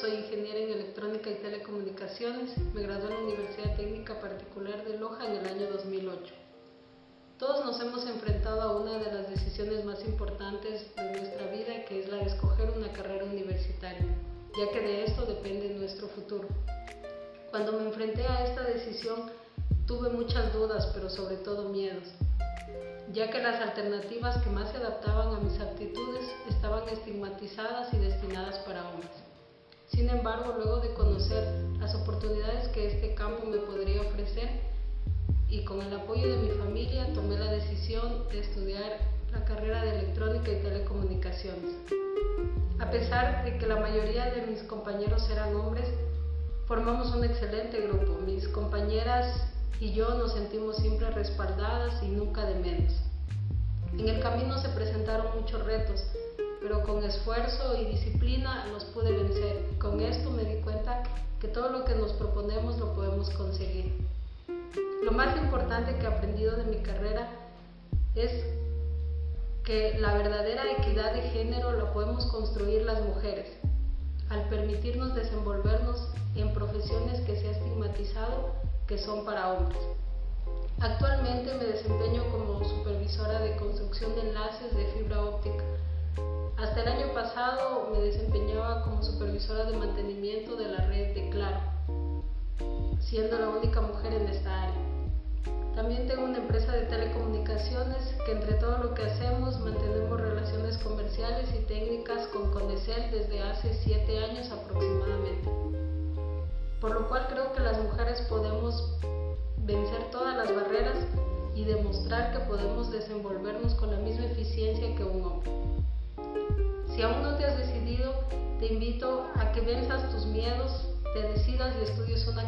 soy ingeniera en electrónica y telecomunicaciones. Me gradué en la Universidad Técnica Particular de Loja en el año 2008. Todos nos hemos enfrentado a una de las decisiones más importantes de nuestra vida, que es la de escoger una carrera universitaria, ya que de esto depende nuestro futuro. Cuando me enfrenté a esta decisión, tuve muchas dudas, pero sobre todo miedos, ya que las alternativas que más se adaptaban a mis aptitudes estigmatizadas y destinadas para hombres. Sin embargo, luego de conocer las oportunidades que este campo me podría ofrecer y con el apoyo de mi familia, tomé la decisión de estudiar la carrera de electrónica y telecomunicaciones. A pesar de que la mayoría de mis compañeros eran hombres, formamos un excelente grupo. Mis compañeras y yo nos sentimos siempre respaldadas y nunca de menos. En el camino se presentaron muchos retos, pero con esfuerzo y disciplina los pude vencer. Con esto me di cuenta que todo lo que nos proponemos lo podemos conseguir. Lo más importante que he aprendido de mi carrera es que la verdadera equidad de género la podemos construir las mujeres, al permitirnos desenvolvernos en profesiones que se ha estigmatizado que son para hombres. Actualmente me desempeño como supervisora de construcción de enlaces de me desempeñaba como supervisora de mantenimiento de la red de Claro, siendo la única mujer en esta área. También tengo una empresa de telecomunicaciones que entre todo lo que hacemos mantenemos relaciones comerciales y técnicas con Condecel desde hace siete años aproximadamente. Por lo cual creo que las mujeres podemos vencer todas las barreras y demostrar que podemos desenvolvernos con la misma eficiencia que un hombre. Si aún no te has decidido, te invito a que venzas tus miedos, te decidas y estudies una